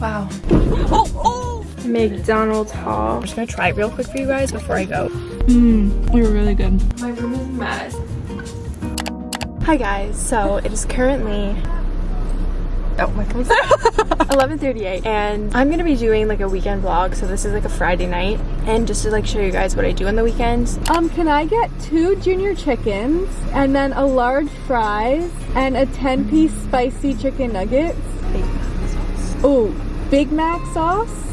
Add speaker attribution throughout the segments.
Speaker 1: Wow. Oh, oh! McDonald's haul. I'm just gonna try it real quick for you guys before I go.
Speaker 2: Mmm, they were really good.
Speaker 1: My room is a mess. Hi guys, so it is currently Oh, my phone's 11.38 and I'm gonna be doing like a weekend vlog so this is like a Friday night and just to like show you guys what I do on the weekends.
Speaker 2: Um, can I get two junior chickens and then a large fries and a 10 piece spicy chicken nuggets? Oh, Big Mac sauce?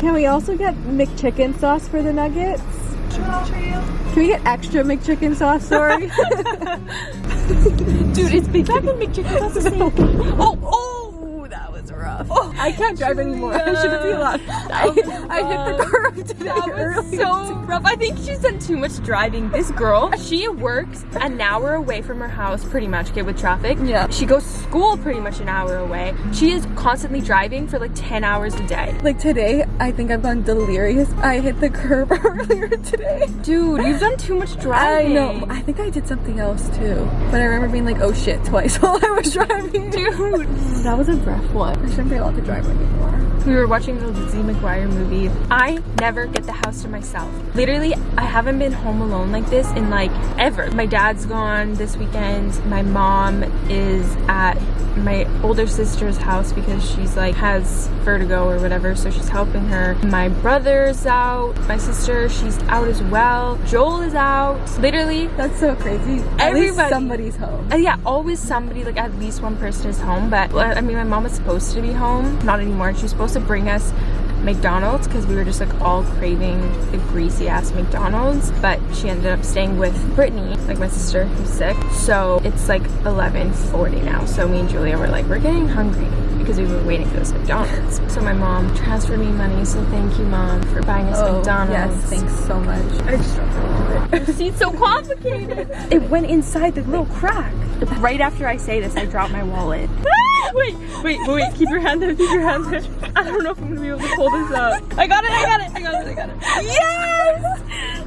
Speaker 2: Can we also get McChicken sauce for the nuggets? Can we get extra McChicken sauce, sorry?
Speaker 1: Dude, it's Big Mac and McChicken sauce the same. Oh, oh, that was rough. Oh,
Speaker 2: I can't drive anymore. I shouldn't be allowed. I, I hit the curb today
Speaker 1: That was so rough. I think she's done too much driving. This girl, she works an hour away from her house, pretty much, okay, with traffic.
Speaker 2: Yeah.
Speaker 1: She goes to school pretty much an hour away. She is constantly driving for like 10 hours a day.
Speaker 2: Like today, I think I've gone delirious. I hit the curb earlier today.
Speaker 1: Dude, you've done too much driving.
Speaker 2: I know. I think I did something else too. But I remember being like, oh shit, twice while I was driving.
Speaker 1: Dude.
Speaker 2: That was a rough one. I shouldn't be allowed to drive anymore.
Speaker 1: We were watching the Lizzie McGuire movie. I never get the house to myself. Literally, I haven't been home alone like this in like ever. My dad's gone this weekend. My mom is at my older sister's house because she's like has vertigo or whatever so she's helping her my brother's out my sister she's out as well joel is out literally
Speaker 2: That's so crazy. At
Speaker 1: Everybody-
Speaker 2: somebody's home.
Speaker 1: uh, yeah, always somebody, like at least one person is home. But I mean, my mom was supposed to be home, not anymore. she's supposed to bring us McDonald's because we were just like all craving the greasy ass McDonald's. But she ended up staying with Brittany, like my sister who's sick. So it's like 11:40 now. So me and Julia were like, we're getting hungry because we were waiting for this McDonald's. So my mom transferred me money. So thank you, mom, for buying us McDonald's.
Speaker 2: Oh, Yes, thanks so much. I just dropped a little bit.
Speaker 1: Seat's so complicated. It went inside the little crack. Right after I say this, I drop my wallet. wait, wait, wait, wait, keep your hand there, keep your hand there. I don't know if I'm gonna be able to pull this out. I got it, I got it, I got it, I got it. Yes!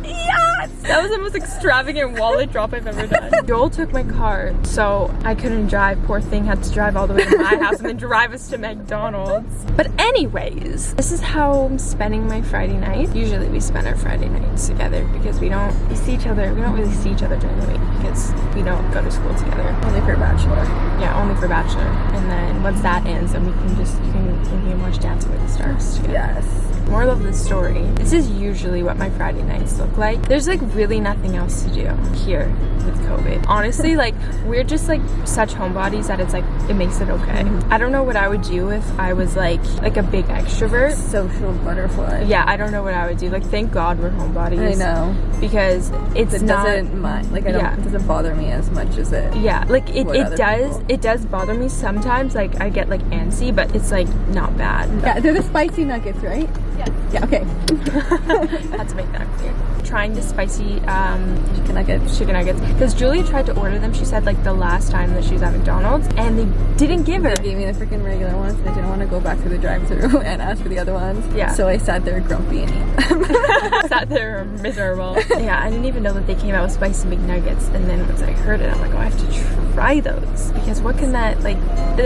Speaker 1: That was the most extravagant wallet drop I've ever done. Joel took my car, so I couldn't drive. Poor thing had to drive all the way to my house and then drive us to McDonald's. But anyways, this is how I'm spending my Friday night. Usually we spend our Friday nights together because we don't we see each other. We don't really see each other during the week because we don't go to school together.
Speaker 2: Only for Bachelor.
Speaker 1: Yeah, only for Bachelor. And then once that ends, then we can just you can we can watch Dancing with the Stars together.
Speaker 2: Yes.
Speaker 1: Moral of the story. This is usually what my Friday nights look like. There's like really nothing else to do here with COVID. Honestly, like we're just like such homebodies that it's like it makes it okay. Mm-hmm. I don't know what I would do if I was like like a big extrovert.
Speaker 2: Social butterfly.
Speaker 1: Yeah, I don't know what I would do. Like thank God we're homebodies.
Speaker 2: I know.
Speaker 1: Because it's
Speaker 2: It
Speaker 1: not
Speaker 2: doesn't mind. Like I don't.
Speaker 1: Yeah.
Speaker 2: It doesn't bother me as much as it.
Speaker 1: yeah, like it, it does
Speaker 2: people.
Speaker 1: it does bother me sometimes. Like I get like antsy, but it's like not bad.
Speaker 2: Yeah, they're the spicy nuggets, right?
Speaker 1: Yeah.
Speaker 2: Yeah. Okay.
Speaker 1: had to make that clear. Trying the spicy um,
Speaker 2: Chicken nuggets.
Speaker 1: chicken nuggets because Julia tried to order them. She said like the last time that she was at McDonald's, and they didn't give her.
Speaker 2: They gave me the freaking regular ones. and I didn't want to go back to the drive-through and ask for the other ones.
Speaker 1: Yeah.
Speaker 2: So I sat there grumpy and ate them.
Speaker 1: Sat there miserable. yeah, I didn't even know that they came out with spicy McNuggets, and then once I heard it, I'm like, oh, I have to try those because what can that like?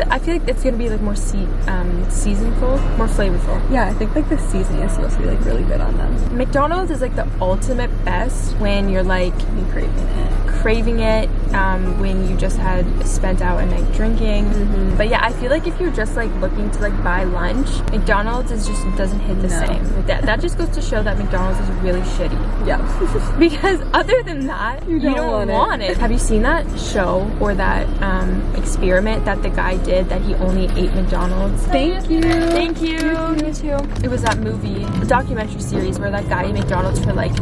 Speaker 1: I feel like it's gonna be like more se- um, seasonful, more flavorful.
Speaker 2: yeah, I think like the seasoning supposed to be like really good on them.
Speaker 1: McDonald's is like the ultimate best when you're like
Speaker 2: craving it.
Speaker 1: Craving it um, when you just had spent out a night drinking.
Speaker 2: Mm-hmm.
Speaker 1: But yeah, I feel like if you're just like looking to like buy lunch, McDonald's is just doesn't hit the
Speaker 2: No.
Speaker 1: same. That that just goes to show that McDonald's is really shitty.
Speaker 2: Yeah.
Speaker 1: Because other than that, you
Speaker 2: don't
Speaker 1: don't,
Speaker 2: want
Speaker 1: want,
Speaker 2: it.
Speaker 1: it. Have you seen that show or that um, experiment that the guy did that he only ate McDonald's?
Speaker 2: Thank you.
Speaker 1: Thank you. Me too. It was that movie, the documentary series where that guy ate McDonald's for like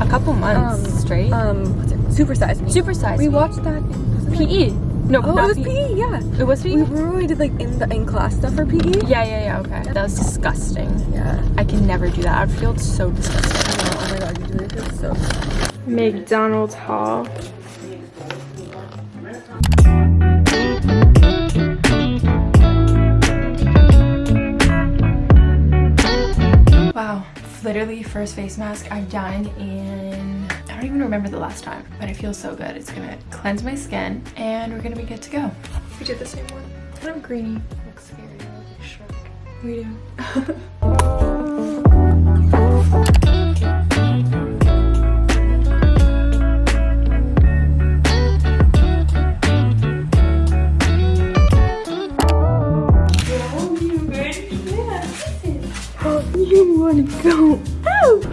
Speaker 1: a couple months
Speaker 2: Um,
Speaker 1: straight.
Speaker 2: Um, what's it? Super size me.
Speaker 1: Super size.
Speaker 2: We
Speaker 1: Me.
Speaker 2: watched that. wasn't it?
Speaker 1: PE. No,
Speaker 2: Oh,
Speaker 1: not
Speaker 2: it was PE. Yeah.
Speaker 1: It was PE.
Speaker 2: We remember we did like in the in class stuff for PE.
Speaker 1: Yeah, yeah, yeah. Okay, that was disgusting.
Speaker 2: Yeah.
Speaker 1: I can never do that. I'd feel so disgusting.
Speaker 2: Oh my god, you do it so.
Speaker 1: McDonald's haul. Wow, literally first face mask I've done in, I don't even remember the last time, but it feels so good. It's gonna cleanse my skin and we're gonna be good to go. We did the same one. Kind of greeny, looks scary. We do. you want to go?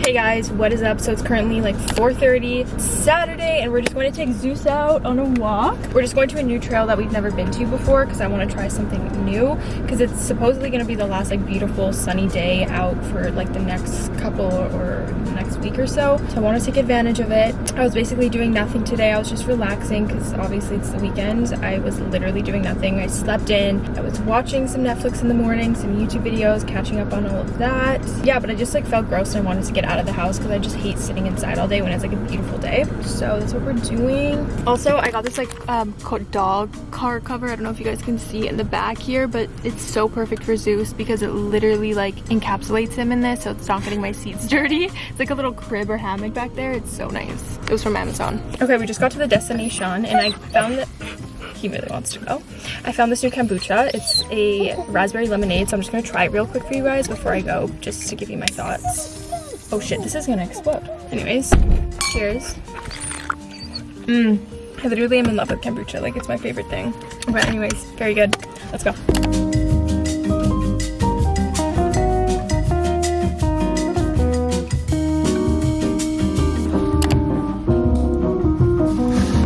Speaker 1: Hey guys, what is up? So it's currently like 4.30 Saturday and we're just going to take Zeus out on a walk. We're just going to a new trail that we've never been to before because I want to try something new because it's supposedly going to be the last like beautiful sunny day out for like the next couple or next week or so. So I want to take advantage of it. I was basically doing nothing today. I was just relaxing because obviously it's the weekend. I was literally doing nothing. I slept in. I was watching some Netflix in the morning, some YouTube videos, catching up on all of that. Yeah, but I just like felt gross and I wanted to get out of the house because I just hate sitting inside all day when it's like a beautiful day. So that's what we're doing. Also, I got this like um, dog car cover. I don't know if you guys can see in the back here, but it's so perfect for Zeus because it literally like encapsulates him in this so it's not getting my seats dirty. It's like a little crib or hammock back there. It's so nice. It was from Amazon. Okay, we just got to the destination and I found that he really wants to go. I found this new kombucha. It's a raspberry lemonade, so I'm just gonna try it real quick for you guys before I go, just to give you my thoughts. Oh shit, this is gonna explode. Anyways, cheers. Mmm, I literally am in love with kombucha. Like, it's my favorite thing. But anyways, very good. Let's go.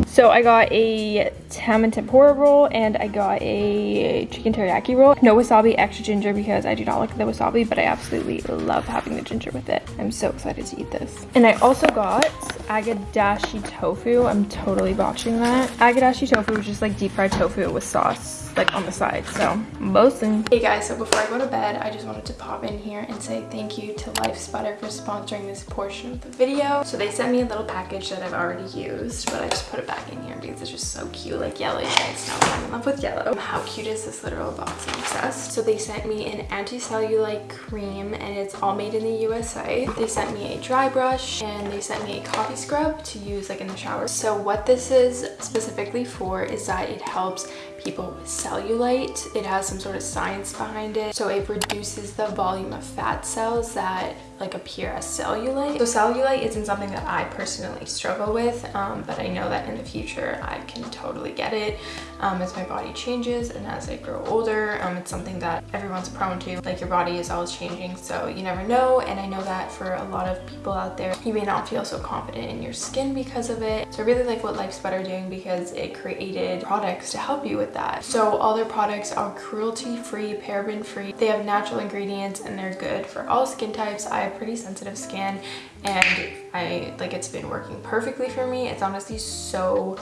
Speaker 1: So I got a ham and tempura roll and I got a chicken teriyaki roll. No wasabi, extra ginger because I do not like the wasabi, but I absolutely love having the ginger with it. I'm so excited to eat this. And I also got agadashi tofu. I'm totally botching that. Agadashi tofu which is like deep fried tofu with sauce like on the side so boasting. Hey guys so before i go to bed i just wanted to pop in here and say thank you to Lifesputter for sponsoring this portion of the video. So they sent me a little package that i've already used but i just put it back in here because it's just so cute like yellow guys know i'm in love with yellow. How cute is this literal box i'm obsessed? So they sent me an anti-cellulite cream and it's all made in the usa they sent me a dry brush and they sent me a coffee scrub to use like in the shower. So what this is specifically for is that it helps people with cellulite. It has some sort of science behind it. So it reduces the volume of fat cells that like appear as cellulite. So cellulite isn't something that I personally struggle with, um, but I know that in the future I can totally get it um, as my body changes and as I grow older. Um, it's something that everyone's prone to. Like your body is always changing, so you never know. And I know that for a lot of people out there, you may not feel so confident in your skin because of it. So I really like what Lifesputter doing because it created products to help you with that. So all their products are cruelty-free, paraben-free. They have natural ingredients and they're good for all skin types. I have pretty sensitive skin and I like it's been working perfectly for me. It's honestly so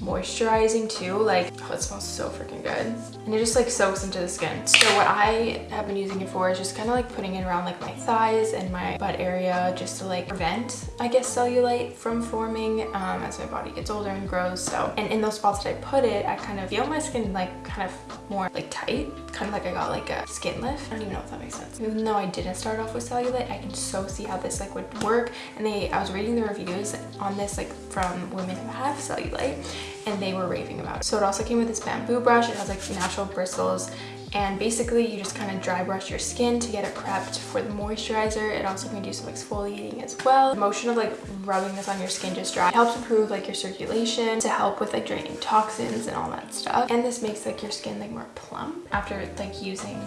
Speaker 1: moisturizing too like oh it smells so freaking good. And it just like soaks into the skin. So what i have been using it for is just kind of like putting it around like my thighs and my butt area just to like prevent i guess cellulite from forming um, as my body gets older and grows. So and in those spots that i put it i kind of feel my skin like kind of more like tight. Kind of like i got like a skin lift. I don't even know if that makes sense. Even though i didn't start off with cellulite i can so see how this like would work. And they i was reading the reviews on this like from women who have cellulite and they were raving about it. So it also came with this bamboo brush. It has like natural bristles and basically you just kind of dry brush your skin to get it prepped for the moisturizer it also can do some exfoliating as well the motion of like rubbing this on your skin just dry it helps improve like your circulation to help with like draining toxins and all that stuff and this makes like your skin like more plump after like using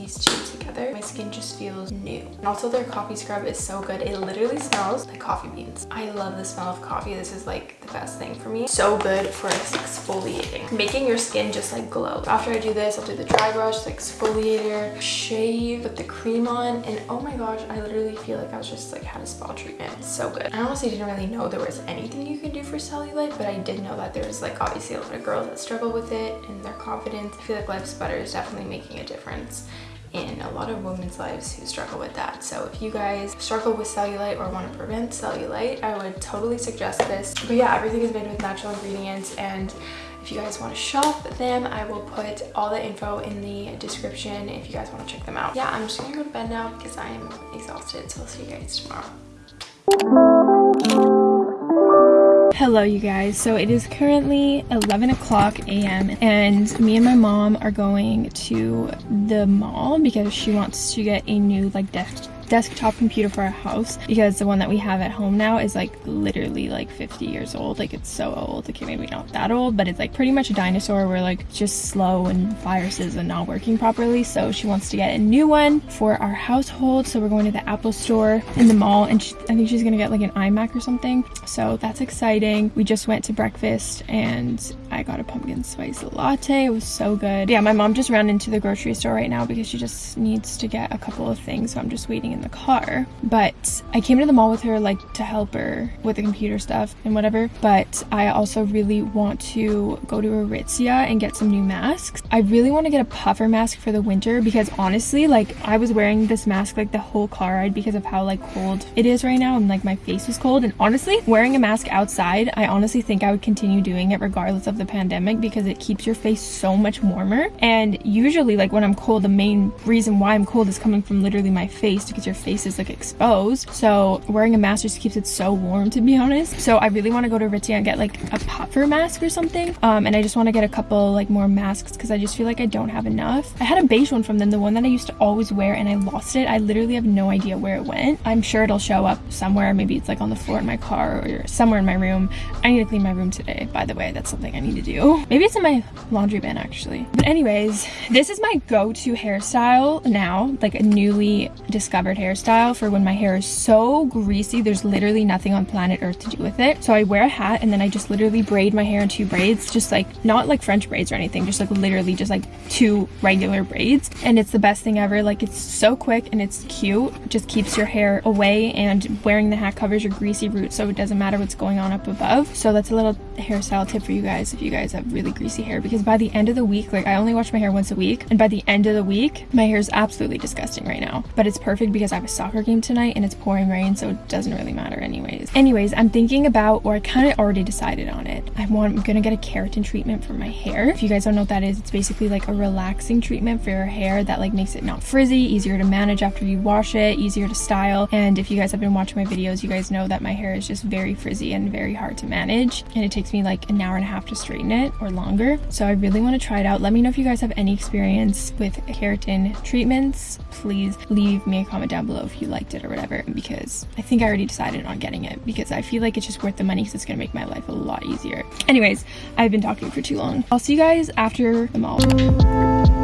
Speaker 1: these two together, my skin just feels new. And also their coffee scrub is so good. It literally smells like coffee beans. I love the smell of coffee. This is like the best thing for me. So good for exfoliating. Making your skin just like glow. After I do this, I'll do the dry brush, the exfoliator, shave, put the cream on, and oh my gosh, I literally feel like I was just like had a spa treatment. It's so good. I honestly didn't really know there was anything you could do for cellulite, but I did know that there's like obviously a lot of girls that struggle with it and their confidence. I feel like Lifesputter is definitely making a difference in a lot of women's lives who struggle with that. So if you guys struggle with cellulite or want to prevent cellulite, I would totally suggest this. But yeah, everything is made with natural ingredients and if you guys want to shop them, I will put all the info in the description if you guys want to check them out. Yeah, I'm just gonna go to bed now because I am exhausted. So I'll see you guys tomorrow. Hello, you guys. So it is currently 11 o'clock a.m. and me and my mom are going to the mall because she wants to get a new like desk desktop computer for our house because the one that we have at home now is like literally like 50 years old. Like it's so old. Okay maybe not that old but it's like pretty much a dinosaur where like just slow and viruses and not working properly. So she wants to get a new one for our household. So we're going to the apple store in the mall and she, i think she's gonna get like an imac or something. So that's exciting. We just went to breakfast and i got a pumpkin spice latte it was so good yeah my mom just ran into the grocery store right now because she just needs to get a couple of things so i'm just waiting in the car. But I came to the mall with her like to help her with the computer stuff and whatever. But I also really want to go to Aritzia and get some new masks. I really want to get a puffer mask for the winter because honestly, like I was wearing this mask like the whole car ride because of how like cold it is right now and like my face was cold. And honestly, wearing a mask outside, I honestly think I would continue doing it regardless of the pandemic because it keeps your face so much warmer. And usually like when I'm cold, the main reason why I'm cold is coming from literally my face because your face is like exposed. So wearing a mask just keeps it so warm to be honest. So I really want to go to Aritzia and get like a puffer mask or something. Um, and I just want to get a couple like more masks because I just feel like I don't have enough. I had a beige one from them, the one that I used to always wear and I lost it. I literally have no idea where it went. I'm sure it'll show up somewhere. Maybe it's like on the floor in my car or somewhere in my room. I need to clean my room today, by the way. That's something I need to do. Maybe it's in my laundry bin actually. But anyways, this is my go-to hairstyle now, like a newly discovered hairstyle for when my hair is so greasy there's literally nothing on planet earth to do with it so i wear a hat and then i just literally braid my hair in two braids just like not like french braids or anything just like literally just like two regular braids and it's the best thing ever like it's so quick and it's cute it just keeps your hair away and wearing the hat covers your greasy roots so it doesn't matter what's going on up above so that's a little hairstyle tip for you guys you guys have really greasy hair because by the end of the week like i only wash my hair once a week and by the end of the week my hair is absolutely disgusting right now. But it's perfect because i have a soccer soccer game tonight and it's pouring rain so it doesn't really matter anyways. Anyways i'm thinking about or i kind of already decided on it. I want i'm gonna get a keratin treatment for my hair. If you guys don't know what that is it's basically like a relaxing treatment for your hair that like makes it not frizzy easier to manage after you wash it easier to style. And if you guys have been watching my videos you guys know that my hair is just very frizzy and very hard to manage. And it takes me like an hour and a half to straighten it or longer so i really want to try it out let me know if you guys have any experience with keratin treatments please leave me a comment down below if you liked it or whatever because I think I already decided on getting it because I feel like it's just worth the money because it's gonna make my life a lot easier. Anyways, I've been talking for too long. I'll see you guys after the mall.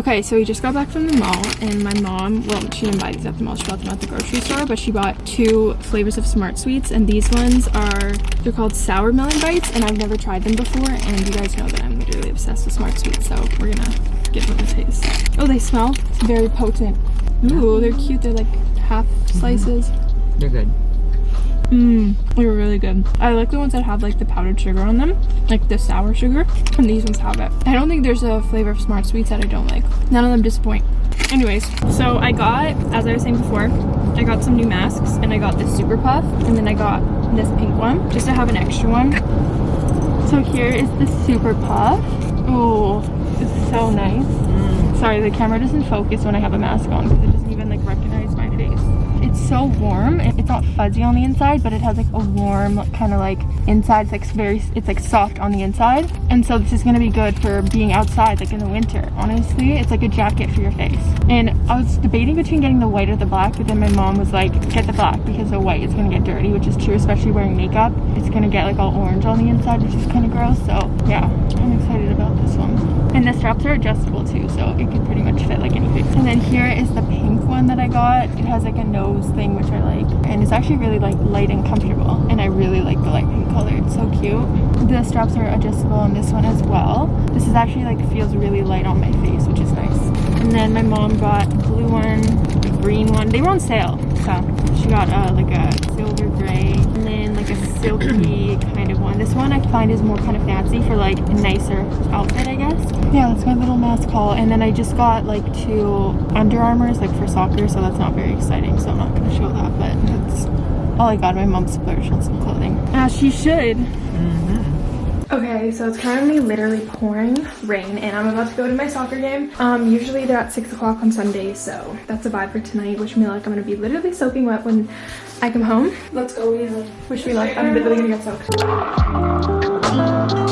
Speaker 1: Okay, so we just got back from the mall and my mom, well, she didn't buy these at the mall, she bought them at the grocery store, but she bought two flavors of Smart Sweets and these ones are, they're called Sour Melon Bites and I've never tried them before and you guys know that I'm literally obsessed with Smart Sweets, so we're gonna give them a taste. Oh, they smell? Very potent. Ooh, they're cute. They're like half slices.
Speaker 3: They're good.
Speaker 1: Mmm, they're really good. I like the ones that have like the powdered sugar on them, like the sour sugar, and these ones have it. I don't think there's a flavor of Smart Sweets that I don't like. None of them disappoint. Anyways, so I got, as I was saying before, I got some new masks and I got this Super Puff and then I got this pink one just to have an extra one. So here is the Super Puff. Oh, it's so nice. Mm. Sorry, the camera doesn't focus when I have a mask on because it doesn't even like recognize my face it's so warm. It's not fuzzy on the inside but it has like a warm kind of like inside. It's like very it's like soft on the inside. And so this is to be good for being outside like in the winter. Honestly it's like a jacket for your face. And i was debating between getting the white or the black but then my mom was like get the black because the white is to get dirty which is true especially wearing makeup. It's to get like all orange on the inside which is kind of gross. So yeah i'm excited about and the straps are adjustable too so it can pretty much fit like anything. And then here is the pink one that i got. It has like a nose thing which i like and it's actually really like light and comfortable and i really like the light pink color. It's so cute. The straps are adjustable on this one as well. This is actually like feels really light on my face which is nice. And then my mom got a blue one a green one. They were on sale so she got uh, like a silver gray. And then like silky kind of one. This one i find is more kind of fancy for like a nicer outfit i guess. Yeah that's my little mask haul. And then i just got like two under armors like for soccer so that's not very exciting so i'm not going to show that but that's all i got my mom splurged on some clothing. As she should.
Speaker 3: Mm -hmm.
Speaker 1: Okay, so it's currently literally pouring rain and I'm about to go to my soccer game. Um, usually they're at 6 o'clock on Sundays, so that's a vibe for tonight. Wish me luck. I'm gonna be literally soaking wet when I come home. Let's go, Weasel. Wish me luck. I'm literally gonna get soaked.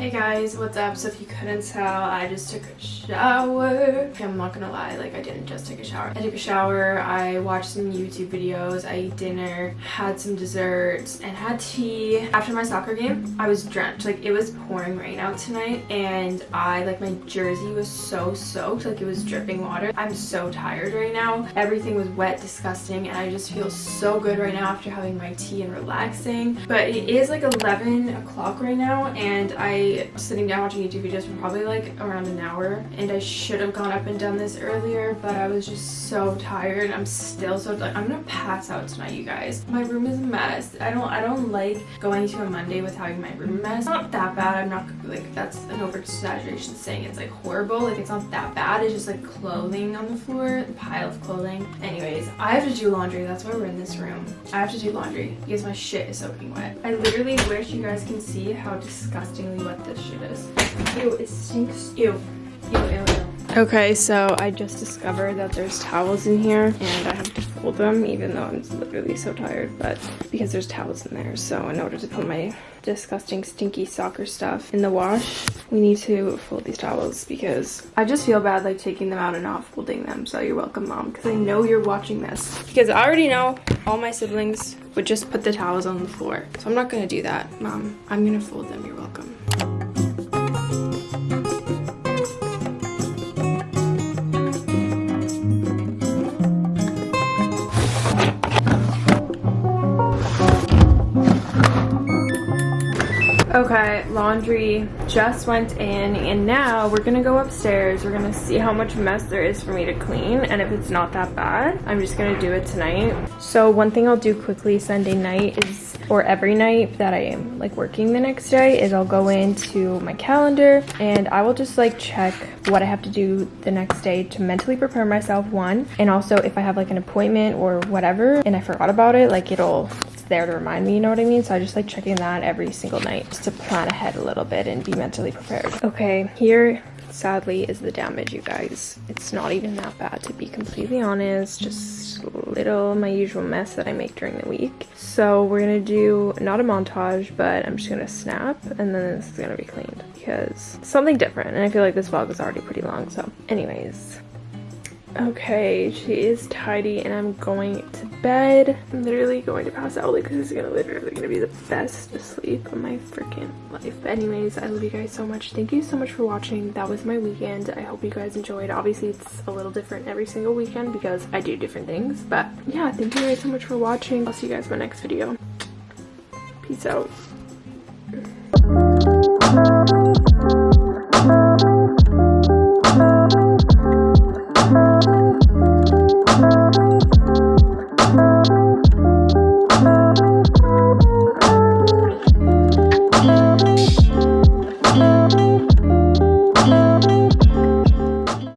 Speaker 1: Hey guys, what's up? So if you couldn't tell, I just took a shower. I'm not gonna lie, like I didn't just take a shower. I took a shower, I watched some YouTube videos, I ate dinner, had some desserts, and had tea. After my soccer game, I was drenched. Like it was pouring rain out tonight and I, like my jersey was so soaked, like it was dripping water. I'm so tired right now. Everything was wet, disgusting, and I just feel so good right now after having my tea and relaxing. But it is like 11 o'clock right now and I sitting down watching YouTube videos for probably like around an hour and I should have gone up and done this earlier but I was just so tired I'm still so like I'm gonna pass out tonight you guys. My room is a mess. I don't I don't like going to a Monday with having my room mess. It's not that bad. I'm not like that's an over exaggeration saying it's like horrible. Like it's not that bad. It's just like clothing on the floor a pile of clothing. Anyways I have to do laundry. That's why we're in this room. I have to do laundry because my shit is soaking wet. I literally wish you guys can see how disgustingly wet this shit is. Ew, it stinks. Ew. Ew, ew, ew. Okay, so I just discovered that there's towels in here and I have to fold them even though I'm literally so tired, but because there's towels in there. So in order to put my disgusting stinky soccer stuff in the wash, we need to fold these towels because I just feel bad like taking them out and not folding them. So you're welcome, mom, because I know you're watching this. Because I already know all my siblings would just put the towels on the floor. So I'm not gonna do that, mom. I'm gonna fold them, you're welcome. Laundry just went in and now we're gonna go upstairs. We're gonna see how much mess there is for me to clean and if it's not that bad, I'm just gonna do it tonight. So one thing I'll do quickly Sunday night is, or every night that I am like working the next day is I'll go into my calendar and I will just like check what I have to do the next day to mentally prepare myself one and also if I have like an appointment or whatever and I forgot about it, like it'll there to remind me, you know what I mean? So I just like checking that every single night just to plan ahead a little bit and be mentally prepared. Okay, here sadly is the damage, you guys. It's not even that bad to be completely honest, just little my usual mess that I make during the week. So we're gonna do not a montage, but I'm just gonna snap and then this is gonna be cleaned because something different. And I feel like this vlog is already pretty long. So anyways, Okay, she is tidy and I'm going to bed. I'm literally going to pass out like this is gonna literally gonna be the best sleep of my freaking life. But anyways, I love you guys so much. Thank you so much for watching. That was my weekend. I hope you guys enjoyed. Obviously it's a little different every single weekend because I do different things. But yeah, thank you guys so much for watching. I'll see you guys in my next video. Peace out.